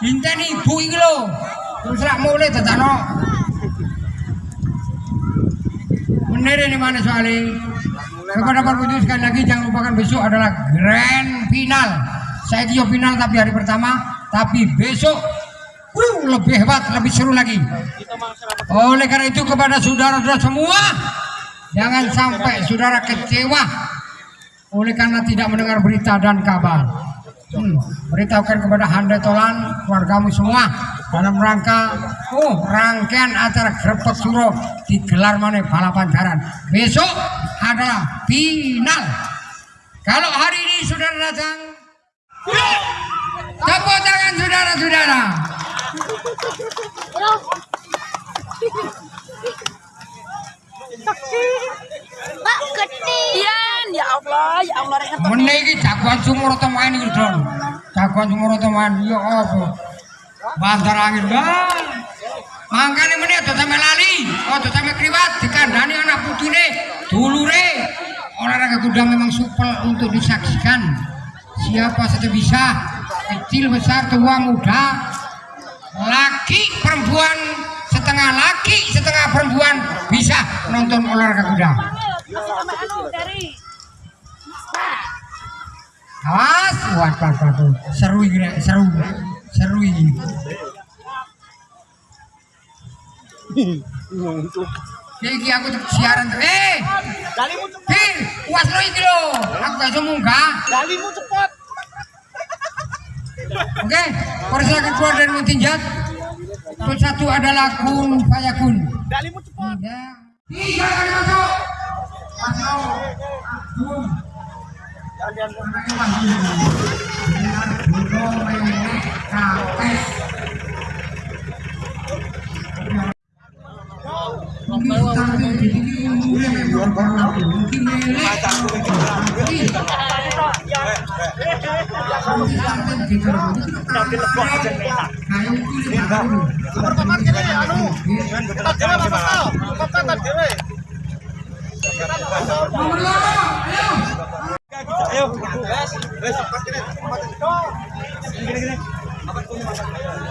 Inteni ibu iki lho. Terus rak mulai dadakno. Bener ini mana soalnya? Kepada para pengunjung sekali lagi jangan lupakan besok adalah grand final. Saya kira final tapi hari pertama, tapi besok uh, lebih hebat, lebih seru lagi. Oleh karena itu kepada saudara-saudara semua, jangan sampai saudara kecewa oleh karena tidak mendengar berita dan kabar. Hmm, beritahukan kepada Hande Tolan, keluargamu semua dalam rangka oh rangkaian acara Grebek Suro digelar mana balapan jaran. Besok adalah final. Kalau hari ini saudara datang, tepuk tangan saudara-saudara. Ya Allah ya Allah rek Meneh iki jagoan sumur main iki, Don. Jagoan sumur main ya apa? Bantar angin lah. Mangkane meneh aja sampe lali, aja sampe kriwat dikandani anak putune, dulure. Olahraga kuda memang supel untuk disaksikan. Siapa saja bisa, kecil, besar, tua, muda, laki, perempuan, setengah laki, setengah perempuan bisa nonton olahraga kuda. Awas, waduh, waduh. seru ini, seru, seru ini. Iki aku siaran tuh, eh, Dalimu cepet, Hir, puas lo iki lo, aku gak bisa munggah. dalimu cepet. Oke, persilakan keluar dari Muntinjat. Terus satu adalah Kun Fayakun. Dalimu cepet. Tiga, tiga kali masuk. Masuk. Kun. Anaknya masuk. Dengan Ayo. Wes, wes. Gini gini.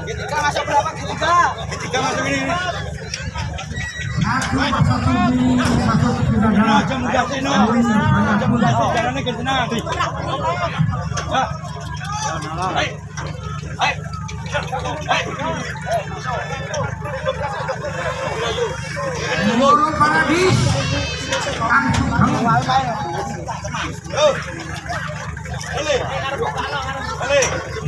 Ketiga masuk berapa? Ketiga. Ketiga masuk ini. Aja mudah sih no. Aja mudah sih caranya ke sana. Ya. Hai. Hai. Hai. Paradis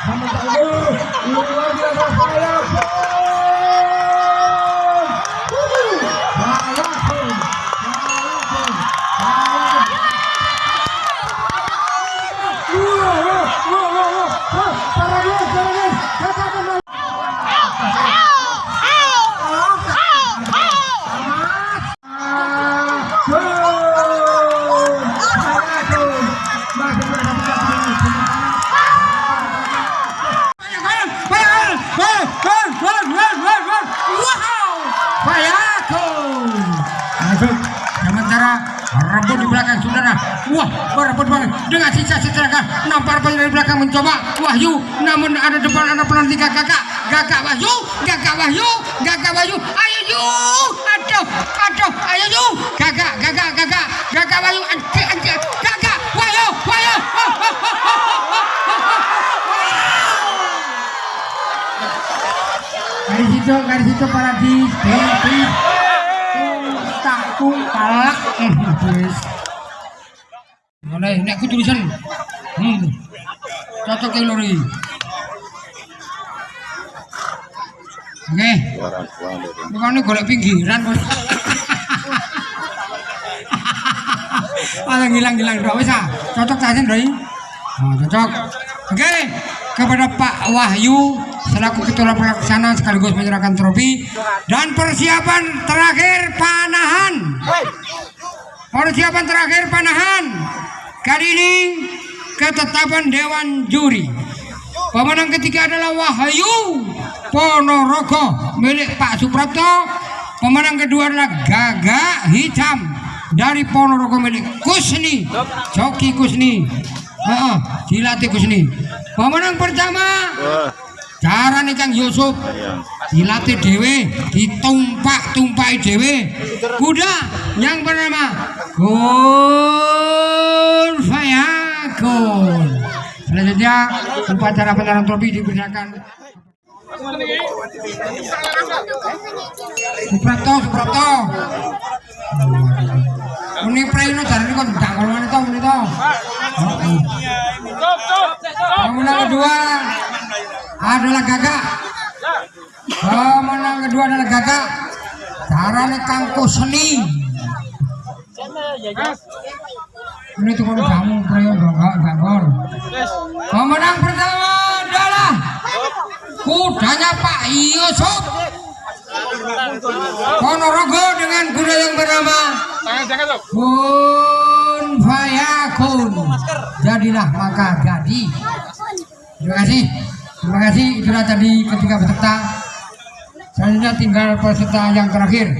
Luar biasa saya Sementara rebut di belakang saudara Wah berebut banget Dengan sisa-sisa Nampar dari belakang mencoba. Wahyu Namun ada depan ada pelantikan kakak. Gagak Wahyu Gagak Wahyu Gagak Wahyu. Ayo Yu Aduh Aduh Ayo Yu Gagak Gagak Gagak. Gagak Wahyu Anjir Anjir Gagak Wahyu Wahyu. Dari situ dari situ paradis Paradis takku kalak eh mulai nek aku tulisan hmm cocok yang lori oke bukan ini golek pinggiran bos Malah ngilang-ngilang dok wis ah. Cocok saja, Doi. Oh, cocok. Oke. kepada Pak Wahyu selaku ketua pelaksana sekaligus menyerahkan trofi dan persiapan terakhir panahan. Persiapan terakhir panahan. Kali ini ketetapan Dewan Juri. Pemenang ketiga adalah Wahyu Ponorogo milik Pak Suprapto. Pemenang kedua adalah Gagak Hitam dari Ponorogo milik Kusni. Joki Kusni. Heeh, dilatih Kusni. Pemenang pertama cara nih Kang Yusuf dilatih dewe ditumpak tumpai dewe kuda yang bernama Gun selanjutnya upacara penyerahan trofi dipersilakan. Suprapto Suprapto dari ini tidak kalau mana tau ini tau pemenang kedua adalah gagak. Pemenang kedua adalah gagak. Caranya kangko seni ini tuh kamu prayo gagak gagor pemenang pertama adalah Yusuf Ponorogo dengan kuda yang bernama Kun Fayakun Jadilah maka jadi. Terima kasih. Terima kasih. Itulah tadi ketika peserta Selanjutnya tinggal peserta yang terakhir